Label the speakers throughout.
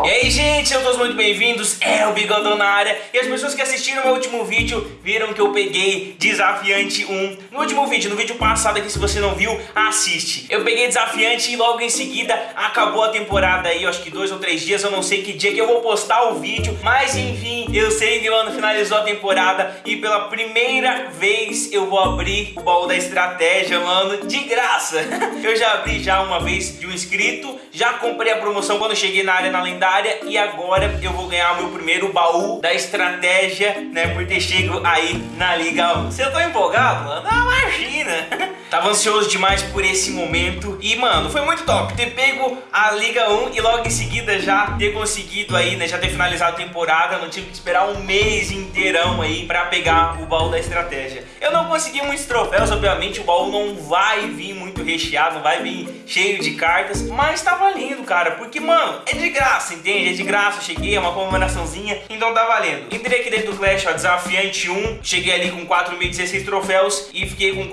Speaker 1: E aí gente, sejam todos muito bem-vindos, é o Bigodão na área. E as pessoas que assistiram meu último vídeo viram que eu peguei Desafiante 1 No último vídeo, no vídeo passado aqui, se você não viu, assiste. Eu peguei Desafiante e logo em seguida acabou a temporada aí Eu acho que dois ou três dias, eu não sei que dia que eu vou postar o vídeo. Mas enfim, eu sei que o ano finalizou a temporada E pela primeira vez eu vou abrir o baú da estratégia, mano. De graça! Eu já abri já uma vez de um inscrito Já comprei a promoção quando cheguei na área na lendária e agora eu vou ganhar o meu primeiro baú da estratégia, né, por ter chego aí na Liga 1. Você tá empolgado, mano? Ah, imagina! Tava ansioso demais por esse momento e, mano, foi muito top ter pego a Liga 1 e logo em seguida já ter conseguido aí, né, já ter finalizado a temporada, não tive que esperar um mês inteirão aí pra pegar o baú da estratégia. Eu não consegui muitos troféus, obviamente o baú não vai vir muito recheado, não vai vir cheio de cartas, mas tá valendo, cara, porque, mano, é de graça, entende? É de graça, cheguei, é uma comemoraçãozinha, então tá valendo. Entrei aqui dentro do Clash, ó, desafiante 1, cheguei ali com 4.016 troféus e fiquei com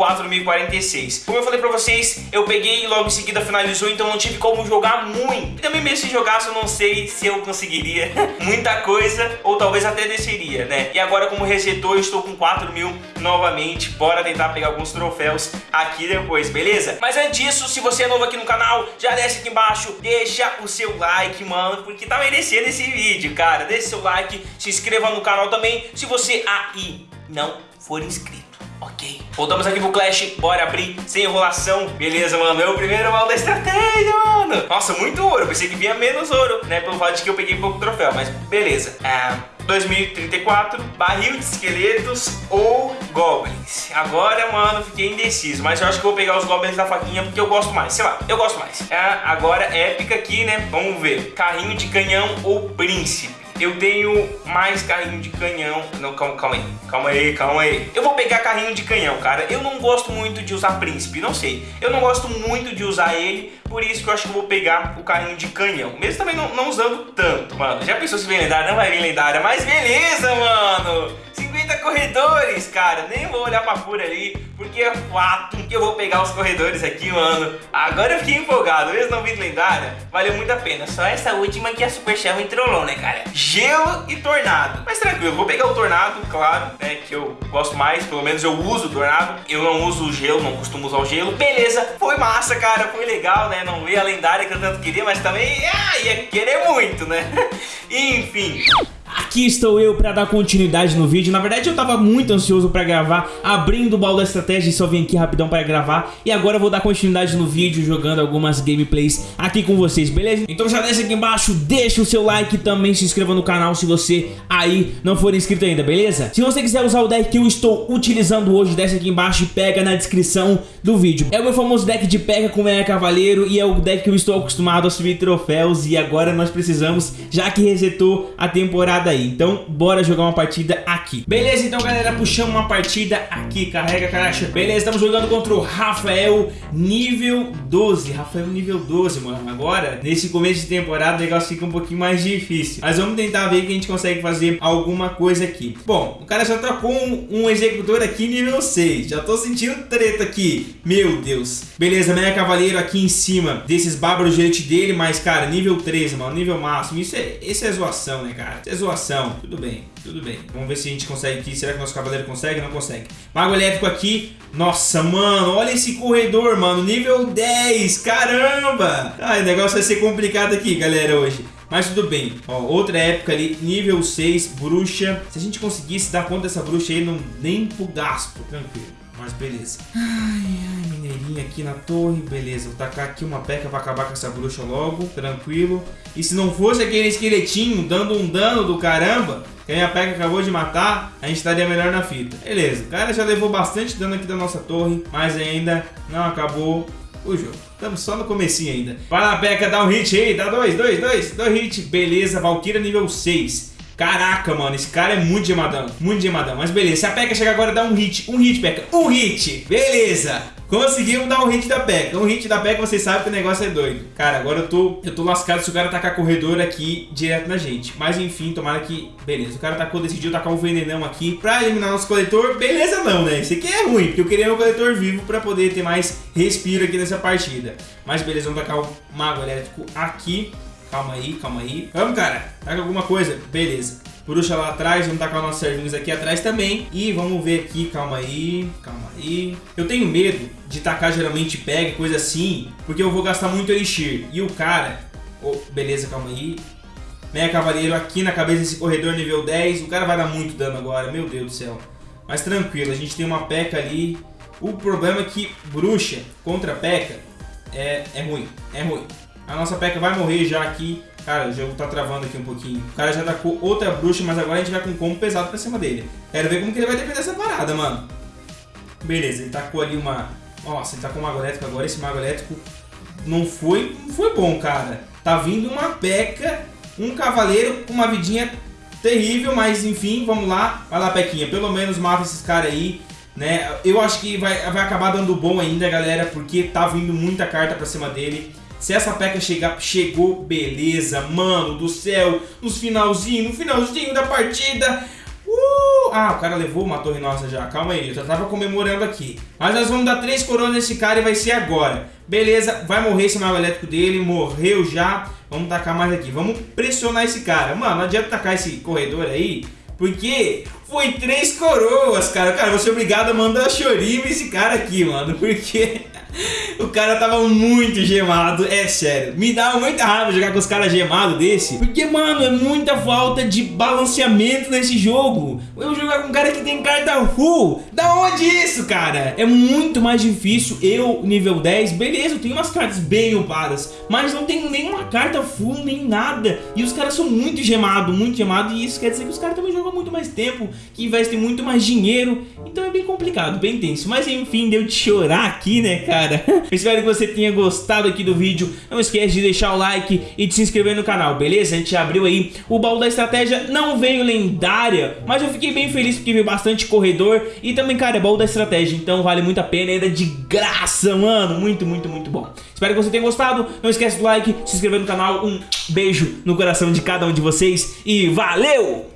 Speaker 1: 4.046. Como eu falei pra vocês, eu peguei e logo em seguida finalizou, então não tive como jogar muito. E também mesmo se jogasse, eu não sei se eu conseguiria muita coisa, ou talvez até desceria, né? E agora como resetou, eu estou com 4 mil novamente, bora tentar pegar alguns troféus aqui depois, beleza? Mas antes disso, se você é novo aqui no canal, já desce aqui embaixo, deixa o seu like, mano, porque tá merecendo esse vídeo, cara. Deixa seu like, se inscreva no canal também, se você aí não for inscrito. Ok. Voltamos aqui pro Clash, bora abrir sem enrolação. Beleza, mano, é o primeiro mal da estratégia, mano. Nossa, muito ouro, pensei que vinha menos ouro, né, pelo fato de que eu peguei pouco troféu, mas beleza. É... 2034, barril de esqueletos ou goblins. Agora, mano, fiquei indeciso, mas eu acho que vou pegar os goblins da faquinha porque eu gosto mais, sei lá, eu gosto mais. É, agora, épica aqui, né? Vamos ver, carrinho de canhão ou príncipe. Eu tenho mais carrinho de canhão. Não, calma, calma aí. Calma aí, calma aí. Eu vou pegar carrinho de canhão, cara. Eu não gosto muito de usar príncipe, não sei. Eu não gosto muito de usar ele, por isso que eu acho que eu vou pegar o carrinho de canhão. Mesmo também não, não usando tanto, mano. Já pensou se vem lendária? Não vai vir lendária, mas beleza, mano. 50 corredores, cara. Nem vou olhar pra fura ali, porque é fato que eu vou pegar os corredores aqui, mano. Agora eu fiquei empolgado. Mesmo não vindo lendária, valeu muito a pena. Só essa última que a Super Shell entrolou, né, cara? Gelo e tornado. Mas tranquilo, vou pegar o tornado, claro, né, que eu gosto mais. Pelo menos eu uso o tornado. Eu não uso o gelo, não costumo usar o gelo. Beleza, foi massa, cara. Foi legal, né? Não veio a lendária que eu tanto queria, mas também ah, ia querer muito, né? Enfim...
Speaker 2: Aqui estou eu para dar continuidade no vídeo. Na verdade eu tava muito ansioso para gravar, abrindo o baú da estratégia e só vim aqui rapidão para gravar. E agora eu vou dar continuidade no vídeo, jogando algumas gameplays aqui com vocês, beleza? Então já desce aqui embaixo, deixa o seu like e também se inscreva no canal se você aí não for inscrito ainda, beleza? Se você quiser usar o deck que eu estou utilizando hoje, desce aqui embaixo e pega na descrição do vídeo. É o meu famoso deck de pega com Meia Cavaleiro e é o deck que eu estou acostumado a subir troféus e agora nós precisamos, já que resetou a temporada aí. Então, bora jogar uma partida aqui. Beleza, então, galera, puxamos uma partida aqui. Carrega, caracha. Beleza, estamos jogando contra o Rafael nível 12. Rafael nível 12, mano. Agora, nesse começo de temporada, o negócio fica um pouquinho mais difícil. Mas vamos tentar ver que a gente consegue fazer alguma coisa aqui. Bom, o cara já trocou um, um executor aqui nível 6. Já tô sentindo treta aqui. Meu Deus. Beleza, Meia Cavaleiro aqui em cima desses bárbaros elite dele. Mas, cara, nível 13, mano. Nível máximo. Isso é, isso é zoação, né, cara? Isso é zoação tudo bem, tudo bem. Vamos ver se a gente consegue aqui. Será que nosso cavaleiro consegue? Não consegue. Mago elétrico aqui. Nossa, mano, olha esse corredor, mano. Nível 10, caramba. Ai, o negócio vai ser complicado aqui, galera, hoje. Mas tudo bem. Ó, outra época ali, nível 6, bruxa. Se a gente conseguisse dar conta dessa bruxa aí, não nem pro gasto, tranquilo. Mas beleza. Ai, ai, mineirinha aqui na torre. Beleza, vou tacar aqui uma peca pra acabar com essa bruxa logo. Tranquilo. E se não fosse aquele esqueletinho dando um dano do caramba, que a minha peca acabou de matar, a gente estaria melhor na fita. Beleza, o cara já levou bastante dano aqui da nossa torre, mas ainda não acabou o jogo. Estamos só no comecinho ainda. Vai lá, Peca, dá um hit aí. Dá dois, dois, dois. Dois hit. Beleza, Valkyria nível 6. Caraca, mano, esse cara é muito gemadão. Muito gemadão. Mas beleza, se a P.E.K.K.A chegar agora, dá um hit. Um hit, P.E.K.K.A. Um hit. Beleza. Conseguimos dar um hit da P.E.K.K.A. Um hit da P.E.K.K.A, vocês sabem que o negócio é doido. Cara, agora eu tô, eu tô lascado se o cara tacar corredor aqui direto na gente. Mas enfim, tomara que... Beleza, o cara tacou, decidiu tacar um venenão aqui pra eliminar nosso coletor. Beleza não, né? Isso aqui é ruim, porque eu queria meu coletor vivo pra poder ter mais respiro aqui nessa partida. Mas beleza, vamos tacar o mago elétrico aqui. Calma aí, calma aí. Vamos, cara. Taca alguma coisa. Beleza. Bruxa lá atrás, vamos tacar nossos servinhos aqui atrás também. E vamos ver aqui, calma aí, calma aí. Eu tenho medo de tacar geralmente pega, coisa assim, porque eu vou gastar muito elixir. E o cara... Oh, beleza, calma aí. Meia Cavaleiro aqui na cabeça desse corredor nível 10. O cara vai dar muito dano agora, meu Deus do céu. Mas tranquilo, a gente tem uma P.E.K.K.A ali. O problema é que Bruxa contra P.E.K.K.A é, é ruim, é ruim. A nossa P.E.K.K.A vai morrer já aqui. Cara, o jogo tá travando aqui um pouquinho. O cara já atacou outra bruxa, mas agora a gente vai com um combo pesado pra cima dele. Quero ver como que ele vai defender essa parada, mano. Beleza, ele tacou ali uma... Nossa, ele tacou um mago elétrico agora. Esse mago elétrico não foi, não foi bom, cara. Tá vindo uma P.E.K.K.A, um cavaleiro uma vidinha terrível, mas enfim, vamos lá. Vai lá, Pequinha, pelo menos mata esses caras aí. Né? Eu acho que vai, vai acabar dando bom ainda, galera, porque tá vindo muita carta pra cima dele. Se essa peca chegar, chegou, beleza, mano do céu, nos finalzinho, no finalzinho da partida. Uh! Ah, o cara levou uma torre nossa já, calma aí, eu já tava comemorando aqui. Mas nós vamos dar três coroas nesse cara e vai ser agora. Beleza, vai morrer esse mago elétrico dele, morreu já. Vamos tacar mais aqui, vamos pressionar esse cara. Mano, não adianta tacar esse corredor aí, porque foi três coroas, cara. Cara, vou ser obrigado a mandar chorinho esse cara aqui, mano, porque... O cara tava muito gemado, é sério. Me dá muita raiva jogar com os caras gemados desse. Porque, mano, é muita falta de balanceamento nesse jogo. Eu jogar com um cara que tem carta full. Da onde isso, cara? É muito mais difícil. Eu, nível 10, beleza, eu tenho umas cartas bem upadas. Mas não tenho nenhuma carta full, nem nada. E os caras são muito gemados, muito gemados. E isso quer dizer que os caras também jogam muito mais tempo. Que investem muito mais dinheiro. É bem complicado, bem tenso. Mas enfim, deu de chorar aqui, né, cara? Espero que você tenha gostado aqui do vídeo. Não esquece de deixar o like e de se inscrever no canal, beleza? A gente abriu aí o baú da estratégia. Não veio lendária, mas eu fiquei bem feliz porque veio bastante corredor. E também, cara, é baú da estratégia. Então vale muito a pena. Ainda de graça, mano. Muito, muito, muito bom. Espero que você tenha gostado. Não esquece do like, se inscrever no canal. Um beijo no coração de cada um de vocês. E valeu!